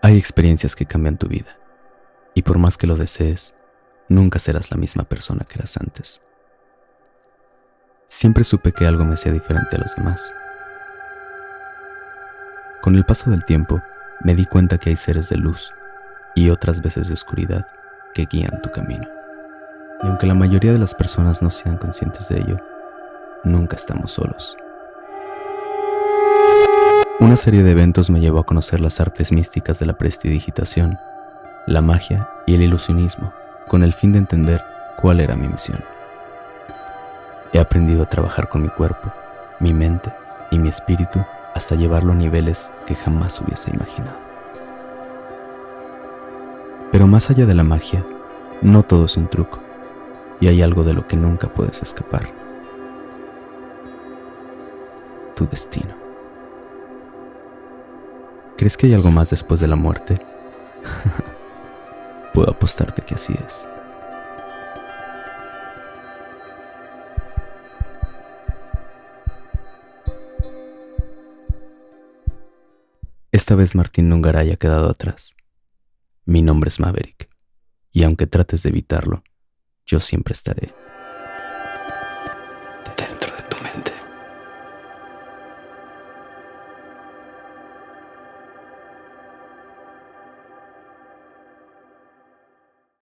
Hay experiencias que cambian tu vida, y por más que lo desees, nunca serás la misma persona que eras antes. Siempre supe que algo me hacía diferente a los demás. Con el paso del tiempo, me di cuenta que hay seres de luz y otras veces de oscuridad que guían tu camino. Y aunque la mayoría de las personas no sean conscientes de ello, nunca estamos solos. Una serie de eventos me llevó a conocer las artes místicas de la prestidigitación, la magia y el ilusionismo, con el fin de entender cuál era mi misión. He aprendido a trabajar con mi cuerpo, mi mente y mi espíritu hasta llevarlo a niveles que jamás hubiese imaginado. Pero más allá de la magia, no todo es un truco, y hay algo de lo que nunca puedes escapar. Tu destino. ¿Crees que hay algo más después de la muerte? Puedo apostarte que así es. Esta vez Martín Nungaray ha quedado atrás. Mi nombre es Maverick, y aunque trates de evitarlo, yo siempre estaré.